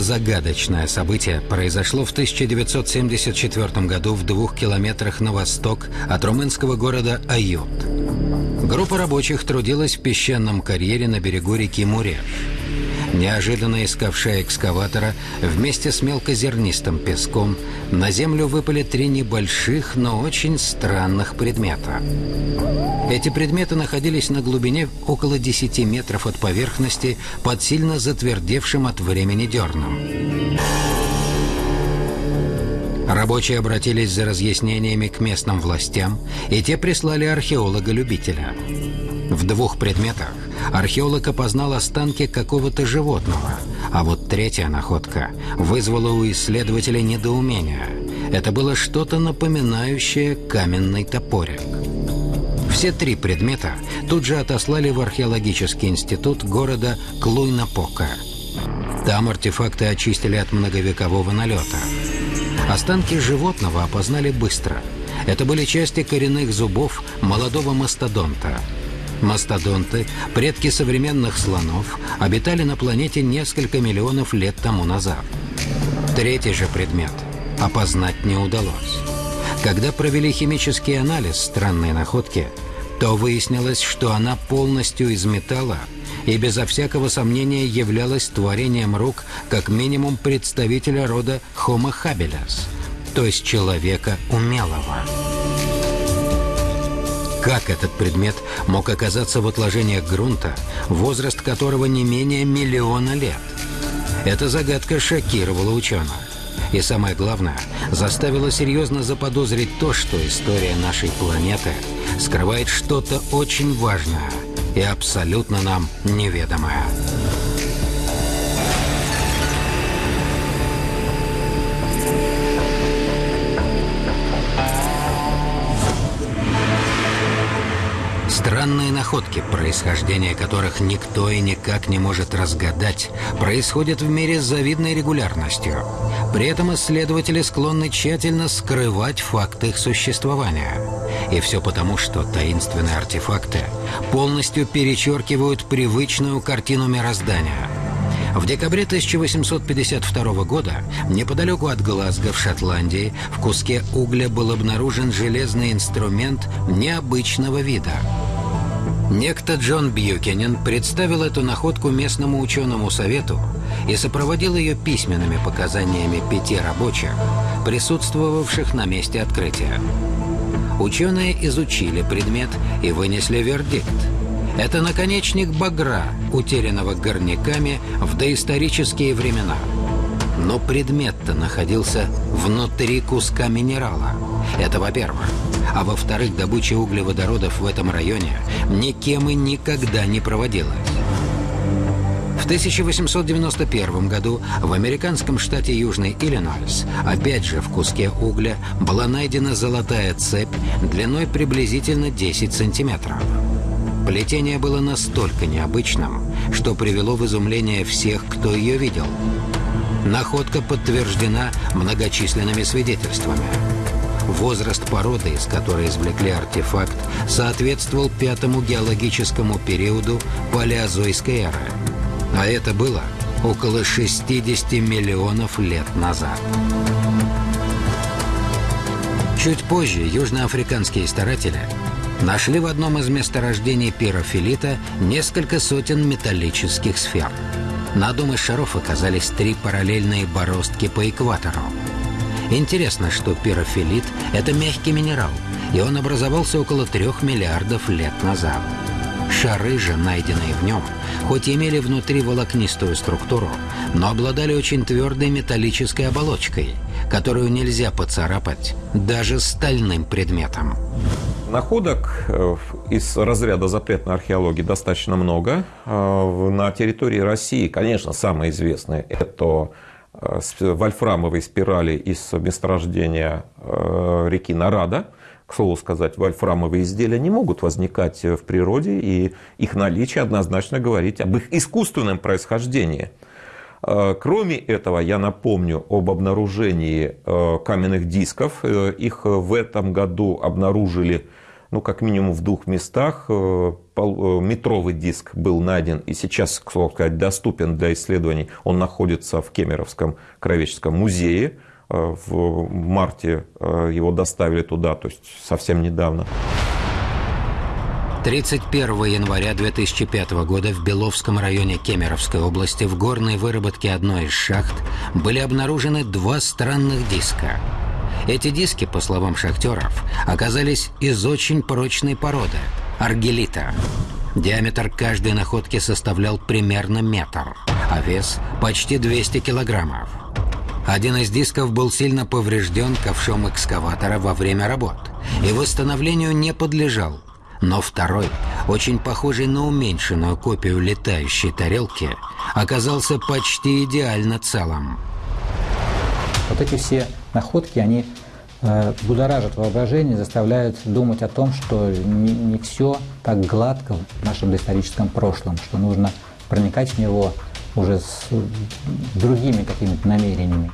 Загадочное событие произошло в 1974 году в двух километрах на восток от румынского города Ают. Группа рабочих трудилась в песчаном карьере на берегу реки Муреж. Неожиданно искавшая экскаватора вместе с мелкозернистым песком на землю выпали три небольших, но очень странных предмета. Эти предметы находились на глубине около 10 метров от поверхности под сильно затвердевшим от времени дерном. Рабочие обратились за разъяснениями к местным властям, и те прислали археолога-любителя. В двух предметах археолог опознал останки какого-то животного, а вот третья находка вызвала у исследователей недоумение. Это было что-то напоминающее каменный топорик. Все три предмета тут же отослали в археологический институт города Клуйнапока. Там артефакты очистили от многовекового налета. Останки животного опознали быстро. Это были части коренных зубов молодого мастодонта – Мастодонты, предки современных слонов, обитали на планете несколько миллионов лет тому назад. Третий же предмет опознать не удалось. Когда провели химический анализ странной находки, то выяснилось, что она полностью из металла и безо всякого сомнения являлась творением рук как минимум представителя рода Homo habilis, то есть человека умелого. Как этот предмет мог оказаться в отложениях грунта, возраст которого не менее миллиона лет? Эта загадка шокировала ученых. И самое главное, заставила серьезно заподозрить то, что история нашей планеты скрывает что-то очень важное и абсолютно нам неведомое. Странные находки, происхождение которых никто и никак не может разгадать, происходят в мире с завидной регулярностью. При этом исследователи склонны тщательно скрывать факты их существования. И все потому, что таинственные артефакты полностью перечеркивают привычную картину мироздания – в декабре 1852 года неподалеку от Глазго в Шотландии в куске угля был обнаружен железный инструмент необычного вида – Некто Джон Бьюкенен представил эту находку местному ученому совету и сопроводил ее письменными показаниями пяти рабочих, присутствовавших на месте открытия. Ученые изучили предмет и вынесли вердикт. Это наконечник багра, утерянного горняками в доисторические времена. Но предмет-то находился внутри куска минерала. Это во-первых а во-вторых, добыча углеводородов в этом районе никем и никогда не проводилась. В 1891 году в американском штате Южный Иллинойс, опять же в куске угля, была найдена золотая цепь длиной приблизительно 10 сантиметров. Плетение было настолько необычным, что привело в изумление всех, кто ее видел. Находка подтверждена многочисленными свидетельствами. Возраст породы, из которой извлекли артефакт, соответствовал пятому геологическому периоду палеозойской эры. А это было около 60 миллионов лет назад. Чуть позже южноафриканские старатели нашли в одном из месторождений пирофилита несколько сотен металлических сфер. На одном из шаров оказались три параллельные бороздки по экватору. Интересно, что пирофилит – это мягкий минерал, и он образовался около трех миллиардов лет назад. Шары же, найденные в нем, хоть и имели внутри волокнистую структуру, но обладали очень твердой металлической оболочкой, которую нельзя поцарапать даже стальным предметом. Находок э, из разряда запретной археологии достаточно много. Э, на территории России, конечно, самые известные – это вольфрамовой спирали из месторождения э, реки Нарада. К слову сказать, вольфрамовые изделия не могут возникать в природе, и их наличие однозначно говорит об их искусственном происхождении. Э, кроме этого, я напомню об обнаружении каменных дисков. Их в этом году обнаружили ну, как минимум в двух местах э, метровый диск был найден и сейчас, к слову сказать, доступен для исследований. Он находится в Кемеровском краеведческом музее. В марте его доставили туда, то есть совсем недавно. 31 января 2005 года в Беловском районе Кемеровской области в горной выработке одной из шахт были обнаружены два странных диска. Эти диски, по словам шахтеров, оказались из очень прочной породы – аргелита. Диаметр каждой находки составлял примерно метр, а вес – почти 200 килограммов. Один из дисков был сильно поврежден ковшом экскаватора во время работ и восстановлению не подлежал – но второй, очень похожий на уменьшенную копию летающей тарелки, оказался почти идеально целым. Вот эти все находки, они будоражат воображение, заставляют думать о том, что не, не все так гладко в нашем доисторическом прошлом, что нужно проникать в него уже с другими какими-то намерениями.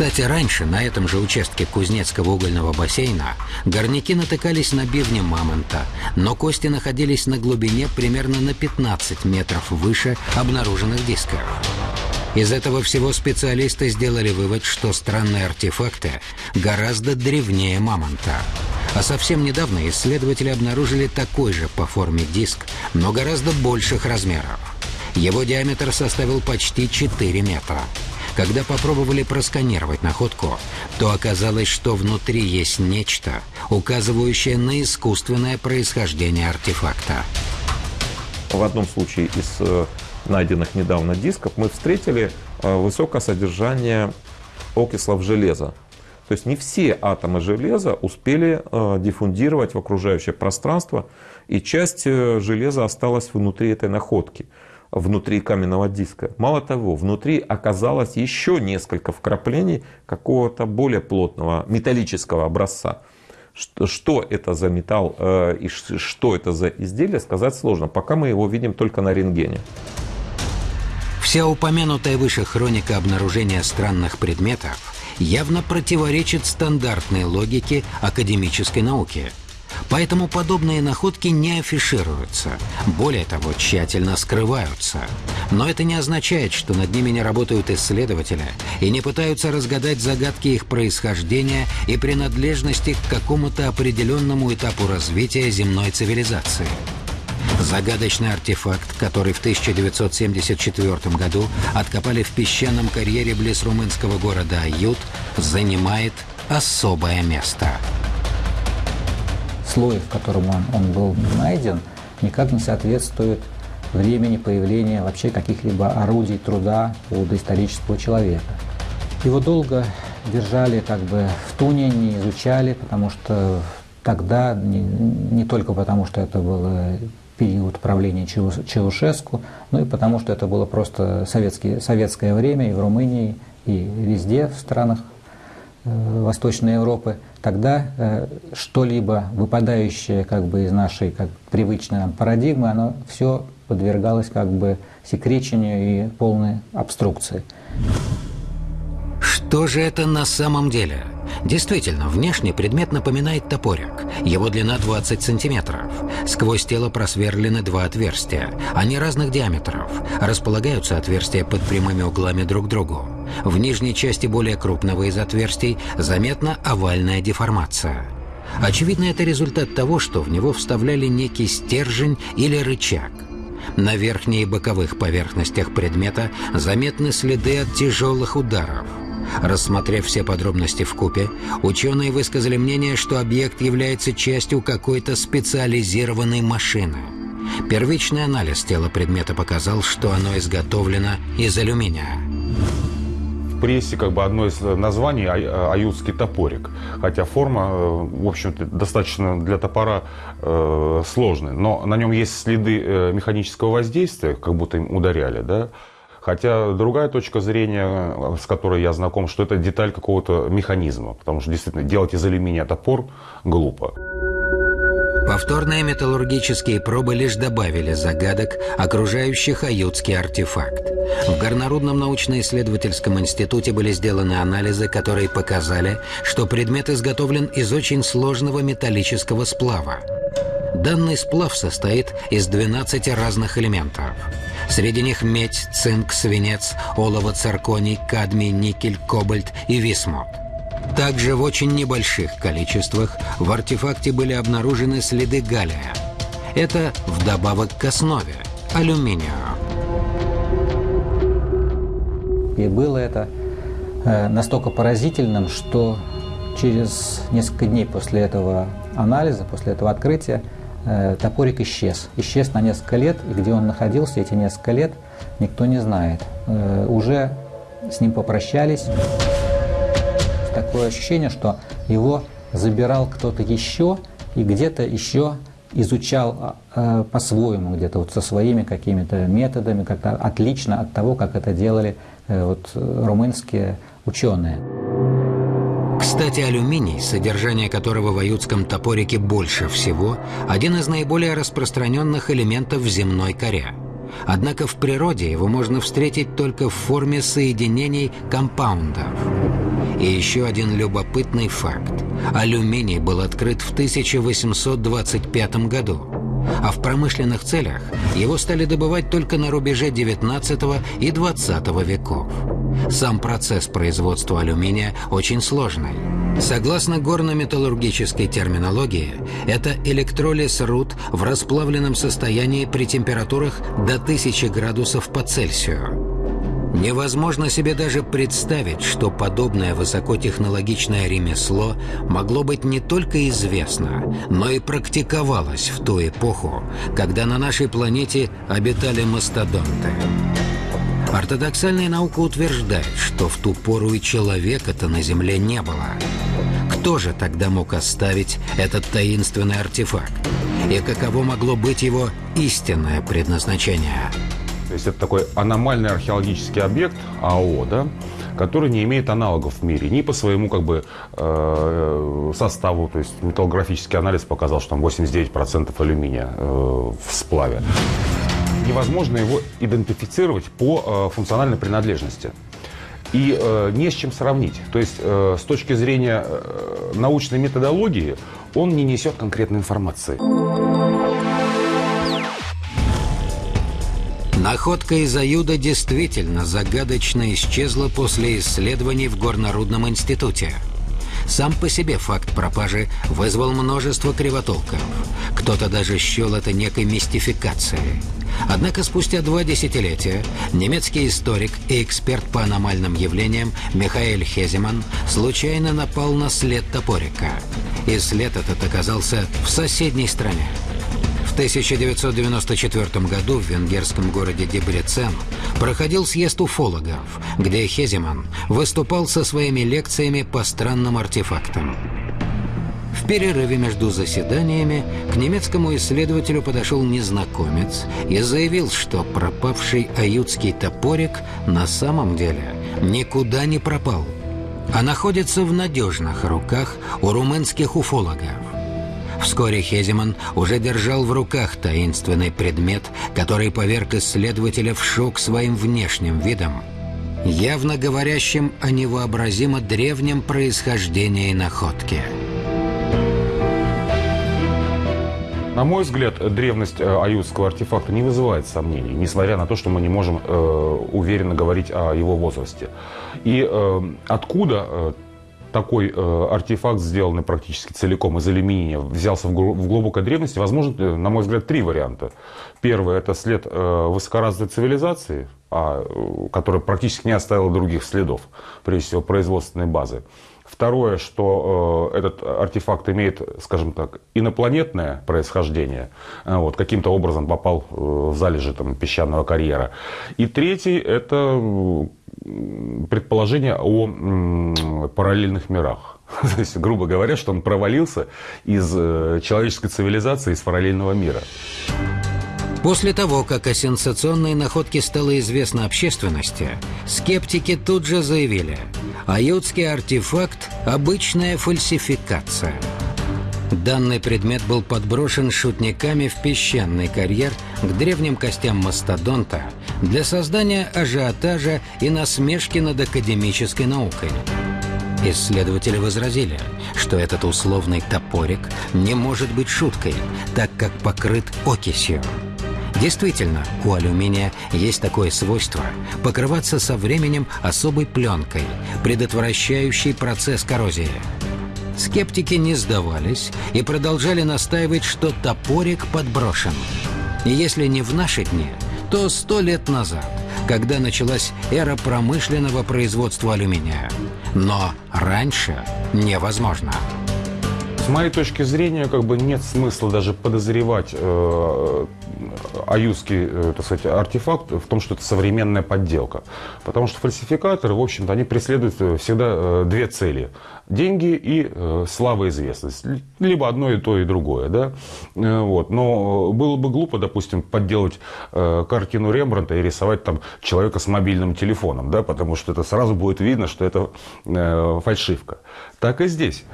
Кстати, раньше на этом же участке Кузнецкого угольного бассейна горняки натыкались на бивни мамонта, но кости находились на глубине примерно на 15 метров выше обнаруженных дисков. Из этого всего специалисты сделали вывод, что странные артефакты гораздо древнее мамонта. А совсем недавно исследователи обнаружили такой же по форме диск, но гораздо больших размеров. Его диаметр составил почти 4 метра. Когда попробовали просканировать находку, то оказалось, что внутри есть нечто, указывающее на искусственное происхождение артефакта. В одном случае из э, найденных недавно дисков мы встретили э, высокое содержание окислов железа. То есть не все атомы железа успели э, диффундировать в окружающее пространство, и часть железа осталась внутри этой находки внутри каменного диска. Мало того, внутри оказалось еще несколько вкраплений какого-то более плотного металлического образца. Что, это за металл э, и что это за изделие, сказать сложно, пока мы его видим только на рентгене. Вся упомянутая выше хроника обнаружения странных предметов явно противоречит стандартной логике академической науки – Поэтому подобные находки не афишируются. Более того, тщательно скрываются. Но это не означает, что над ними не работают исследователи и не пытаются разгадать загадки их происхождения и принадлежности к какому-то определенному этапу развития земной цивилизации. Загадочный артефакт, который в 1974 году откопали в песчаном карьере близ румынского города Ают, занимает особое место – слой, в котором он, он был найден, никак не соответствует времени появления вообще каких-либо орудий труда у доисторического человека. Его долго держали как бы в туне, не изучали, потому что тогда, не, не только потому, что это был период правления Чаушеску, но и потому, что это было просто советские, советское время и в Румынии, и везде в странах э, Восточной Европы – тогда э, что-либо выпадающее как бы из нашей как привычной нам парадигмы, оно все подвергалось как бы секречению и полной обструкции. Что же это на самом деле? Действительно, внешне предмет напоминает топорик. Его длина 20 сантиметров. Сквозь тело просверлены два отверстия. Они разных диаметров. Располагаются отверстия под прямыми углами друг к другу. В нижней части более крупного из отверстий заметна овальная деформация. Очевидно, это результат того, что в него вставляли некий стержень или рычаг. На верхней и боковых поверхностях предмета заметны следы от тяжелых ударов. Рассмотрев все подробности в купе, ученые высказали мнение, что объект является частью какой-то специализированной машины. Первичный анализ тела предмета показал, что оно изготовлено из алюминия прессе как бы одно из названий а, аютский топорик. Хотя форма, э, в общем-то, достаточно для топора э, сложная. Но на нем есть следы э, механического воздействия, как будто им ударяли, да. Хотя другая точка зрения, с которой я знаком, что это деталь какого-то механизма. Потому что действительно делать из алюминия топор глупо. Повторные металлургические пробы лишь добавили загадок, окружающих аютский артефакт. В Горнорудном научно-исследовательском институте были сделаны анализы, которые показали, что предмет изготовлен из очень сложного металлического сплава. Данный сплав состоит из 12 разных элементов. Среди них медь, цинк, свинец, олово, цирконий, кадмий, никель, кобальт и висмут. Также в очень небольших количествах в артефакте были обнаружены следы галлия. Это вдобавок к основе – алюминию. И было это э, настолько поразительным, что через несколько дней после этого анализа, после этого открытия, топорик исчез. Исчез на несколько лет, и где он находился эти несколько лет, никто не знает. Э, уже с ним попрощались. Такое ощущение, что его забирал кто-то еще и где-то еще изучал э, по-своему, где-то вот со своими какими-то методами, как-то отлично от того, как это делали э, вот, румынские ученые. Кстати, алюминий, содержание которого в аютском топорике больше всего, один из наиболее распространенных элементов земной коре. Однако в природе его можно встретить только в форме соединений компаундов. И еще один любопытный факт. Алюминий был открыт в 1825 году, а в промышленных целях его стали добывать только на рубеже 19 и 20 веков. Сам процесс производства алюминия очень сложный. Согласно горно-металлургической терминологии, это электролиз руд в расплавленном состоянии при температурах до 1000 градусов по Цельсию. Невозможно себе даже представить, что подобное высокотехнологичное ремесло могло быть не только известно, но и практиковалось в ту эпоху, когда на нашей планете обитали мастодонты. Ортодоксальная наука утверждает, что в ту пору и человека-то на Земле не было. Кто же тогда мог оставить этот таинственный артефакт? И каково могло быть его истинное предназначение? То есть это такой аномальный археологический объект АО, да, который не имеет аналогов в мире ни по своему как бы э, составу, то есть металлографический анализ показал, что там 89% алюминия э, в сплаве. Невозможно его идентифицировать по э, функциональной принадлежности. И э, не с чем сравнить. То есть э, с точки зрения э, научной методологии он не несет конкретной информации. Находка из Аюда действительно загадочно исчезла после исследований в Горнорудном институте. Сам по себе факт пропажи вызвал множество кривотолков. Кто-то даже счел это некой мистификацией. Однако спустя два десятилетия немецкий историк и эксперт по аномальным явлениям Михаэль Хеземан случайно напал на след топорика. И след этот оказался в соседней стране. В 1994 году в венгерском городе Дебрецен проходил съезд уфологов, где Хеземан выступал со своими лекциями по странным артефактам. В перерыве между заседаниями к немецкому исследователю подошел незнакомец и заявил, что пропавший аютский топорик на самом деле никуда не пропал, а находится в надежных руках у румынских уфологов. Вскоре Хеземан уже держал в руках таинственный предмет, который поверг исследователя в шок своим внешним видом, явно говорящим о невообразимо древнем происхождении находки. На мой взгляд, древность э, аютского артефакта не вызывает сомнений, несмотря на то, что мы не можем э, уверенно говорить о его возрасте. И э, откуда э, такой э, артефакт, сделанный практически целиком из алюминия, взялся в, в глубокой древности, возможно, э, на мой взгляд, три варианта. Первый – это след э, высокоразвитой цивилизации, а, э, которая практически не оставила других следов, прежде всего, производственной базы. Второе, что э, этот артефакт имеет, скажем так, инопланетное происхождение, э, вот, каким-то образом попал э, в залежи там, песчаного карьера. И третий – это предположение о параллельных мирах. То есть, грубо говоря, что он провалился из э, человеческой цивилизации, из параллельного мира. После того, как о сенсационной находке стало известно общественности, скептики тут же заявили, аютский артефакт – обычная фальсификация. Данный предмет был подброшен шутниками в песчаный карьер к древним костям мастодонта для создания ажиотажа и насмешки над академической наукой. Исследователи возразили, что этот условный топорик не может быть шуткой, так как покрыт окисью. Действительно, у алюминия есть такое свойство – покрываться со временем особой пленкой, предотвращающей процесс коррозии – Скептики не сдавались и продолжали настаивать, что топорик подброшен. И если не в наши дни, то сто лет назад, когда началась эра промышленного производства алюминия. Но раньше невозможно. С моей точки зрения, как бы нет смысла даже подозревать э, аюзский, э, так сказать, артефакт в том, что это современная подделка. Потому что фальсификаторы, в общем-то, они преследуют э, всегда э, две цели. Деньги и слава известность. Либо одно и то, и другое. Да? Вот. Но было бы глупо, допустим, подделать картину Рембранта и рисовать там человека с мобильным телефоном. Да? Потому что это сразу будет видно, что это фальшивка. Так и здесь.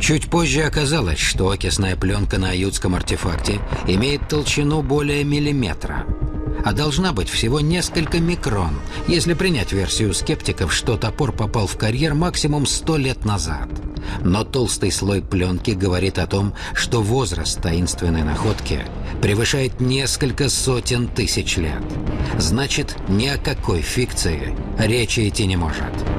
Чуть позже оказалось, что окисная пленка на аютском артефакте имеет толщину более миллиметра, а должна быть всего несколько микрон, если принять версию скептиков, что топор попал в карьер максимум 100 лет назад. Но толстый слой пленки говорит о том, что возраст таинственной находки превышает несколько сотен тысяч лет. Значит, ни о какой фикции речи идти не может.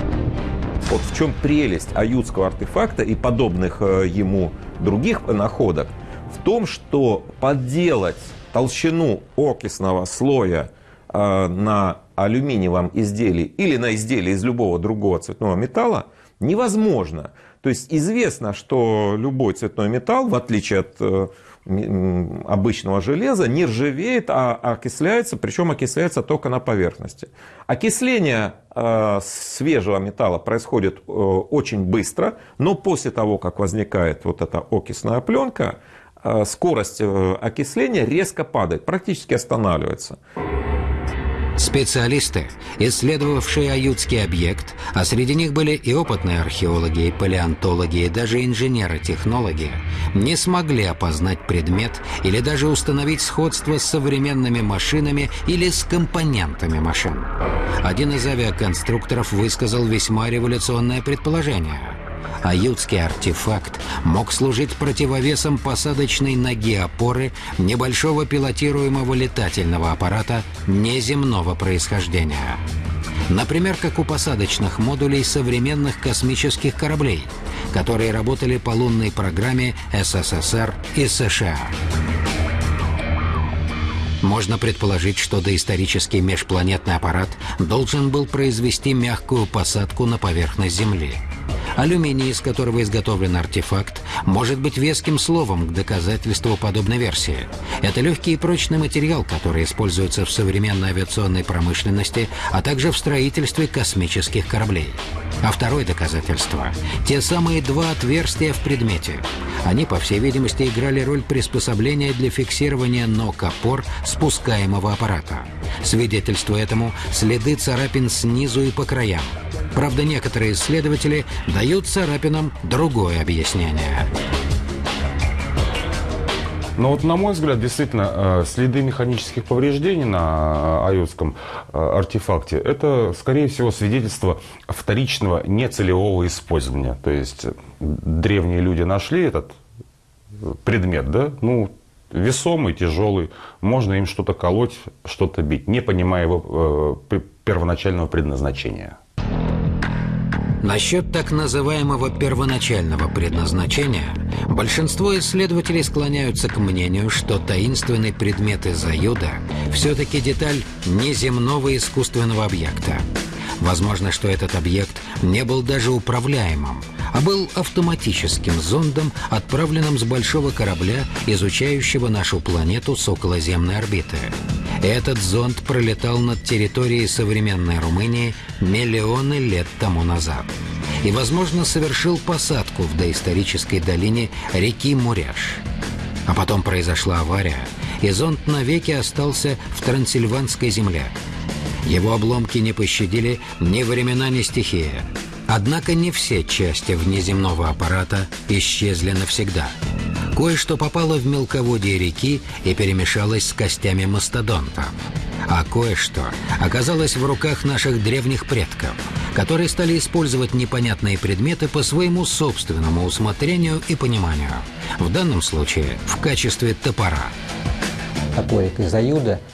Вот в чем прелесть аютского артефакта и подобных э, ему других находок, в том, что подделать толщину окисного слоя э, на алюминиевом изделии или на изделии из любого другого цветного металла невозможно. То есть известно, что любой цветной металл, в отличие от э, обычного железа не ржавеет, а окисляется, причем окисляется только на поверхности. Окисление э, свежего металла происходит э, очень быстро, но после того, как возникает вот эта окисная пленка, э, скорость окисления резко падает, практически останавливается. Специалисты, исследовавшие аютский объект, а среди них были и опытные археологи, и палеонтологи, и даже инженеры-технологи, не смогли опознать предмет или даже установить сходство с современными машинами или с компонентами машин. Один из авиаконструкторов высказал весьма революционное предположение – аютский артефакт мог служить противовесом посадочной ноги опоры небольшого пилотируемого летательного аппарата неземного происхождения. Например, как у посадочных модулей современных космических кораблей, которые работали по лунной программе СССР и США. Можно предположить, что доисторический межпланетный аппарат должен был произвести мягкую посадку на поверхность Земли – Алюминий, из которого изготовлен артефакт, может быть веским словом к доказательству подобной версии. Это легкий и прочный материал, который используется в современной авиационной промышленности, а также в строительстве космических кораблей. А второе доказательство – те самые два отверстия в предмете. Они, по всей видимости, играли роль приспособления для фиксирования ног опор спускаемого аппарата. Свидетельство этому – следы царапин снизу и по краям. Правда, некоторые исследователи дают царапинам другое объяснение. Но вот, на мой взгляд, действительно, э, следы механических повреждений на аютском э, артефакте – это, скорее всего, свидетельство вторичного нецелевого использования. То есть древние люди нашли этот предмет, да, ну, весомый, тяжелый, можно им что-то колоть, что-то бить, не понимая его э, первоначального предназначения. Насчет так называемого первоначального предназначения большинство исследователей склоняются к мнению, что таинственный предмет из Аюда все-таки деталь неземного искусственного объекта. Возможно, что этот объект не был даже управляемым, а был автоматическим зондом, отправленным с большого корабля, изучающего нашу планету с околоземной орбиты. Этот зонд пролетал над территорией современной Румынии миллионы лет тому назад. И, возможно, совершил посадку в доисторической долине реки Муряш. А потом произошла авария, и зонд навеки остался в Трансильванской земле. Его обломки не пощадили ни времена, ни стихия. Однако не все части внеземного аппарата исчезли навсегда. Кое-что попало в мелководье реки и перемешалось с костями мастодонта. А кое-что оказалось в руках наших древних предков, которые стали использовать непонятные предметы по своему собственному усмотрению и пониманию. В данном случае в качестве топора. Топорик из аюда –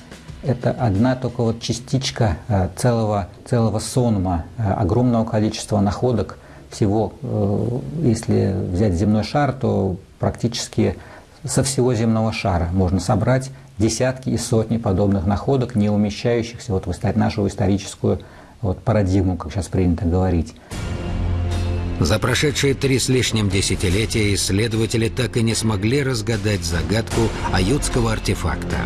это одна только вот частичка э, целого, целого сонма, э, огромного количества находок. Всего, э, если взять земной шар, то практически со всего земного шара можно собрать десятки и сотни подобных находок, не умещающихся вот в нашу историческую вот, парадигму, как сейчас принято говорить. За прошедшие три с лишним десятилетия исследователи так и не смогли разгадать загадку аютского артефакта.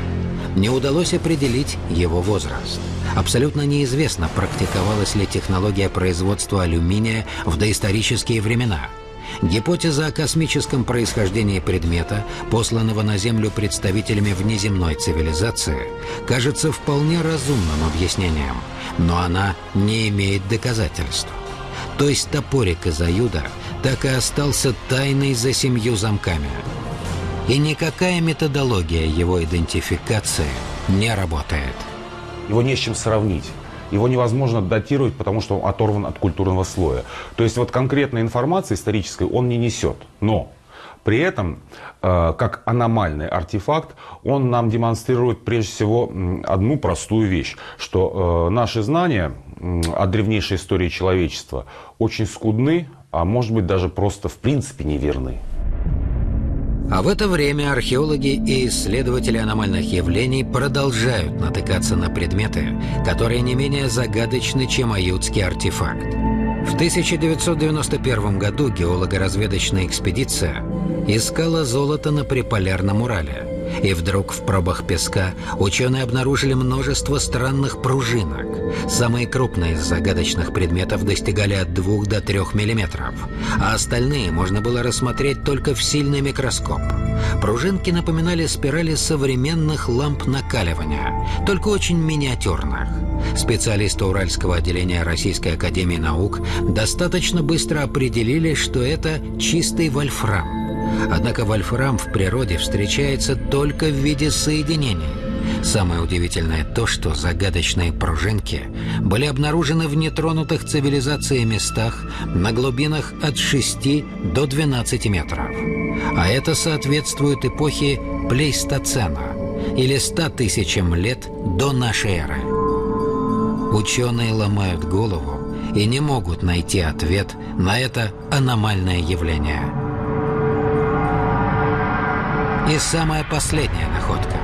Не удалось определить его возраст. Абсолютно неизвестно, практиковалась ли технология производства алюминия в доисторические времена – Гипотеза о космическом происхождении предмета, посланного на Землю представителями внеземной цивилизации, кажется вполне разумным объяснением, но она не имеет доказательств. То есть топорик из Аюда так и остался тайной за семью замками. И никакая методология его идентификации не работает. Его не с чем сравнить его невозможно датировать, потому что он оторван от культурного слоя. То есть вот конкретной информации исторической он не несет. Но при этом, э, как аномальный артефакт, он нам демонстрирует прежде всего одну простую вещь, что э, наши знания о древнейшей истории человечества очень скудны, а может быть даже просто в принципе неверны. А в это время археологи и исследователи аномальных явлений продолжают натыкаться на предметы, которые не менее загадочны, чем аютский артефакт. В 1991 году геолого-разведочная экспедиция искала золото на Приполярном Урале. И вдруг в пробах песка ученые обнаружили множество странных пружинок. Самые крупные из загадочных предметов достигали от 2 до 3 миллиметров, а остальные можно было рассмотреть только в сильный микроскоп. Пружинки напоминали спирали современных ламп накаливания, только очень миниатюрных. Специалисты Уральского отделения Российской Академии Наук достаточно быстро определили, что это чистый вольфрам. Однако вольфрам в природе встречается только в виде соединений. Самое удивительное то, что загадочные пружинки были обнаружены в нетронутых цивилизацией местах на глубинах от 6 до 12 метров. А это соответствует эпохе плейстоцена или 100 тысячам лет до нашей эры. Ученые ломают голову и не могут найти ответ на это аномальное явление – и самая последняя находка.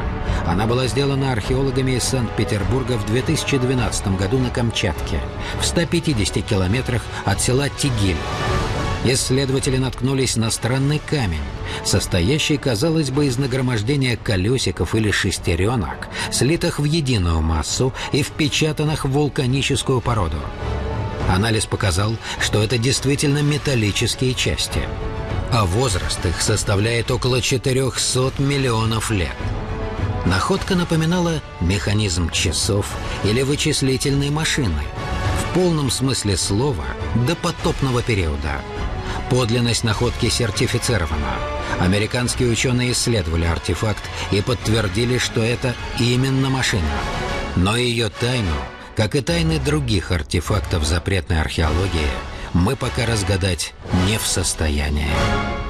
Она была сделана археологами из Санкт-Петербурга в 2012 году на Камчатке, в 150 километрах от села Тигиль. Исследователи наткнулись на странный камень, состоящий, казалось бы, из нагромождения колесиков или шестеренок, слитых в единую массу и впечатанных в вулканическую породу. Анализ показал, что это действительно металлические части – а возраст их составляет около 400 миллионов лет. Находка напоминала механизм часов или вычислительной машины, в полном смысле слова до потопного периода. Подлинность находки сертифицирована. Американские ученые исследовали артефакт и подтвердили, что это именно машина. Но ее тайну, как и тайны других артефактов запретной археологии – мы пока разгадать не в состоянии.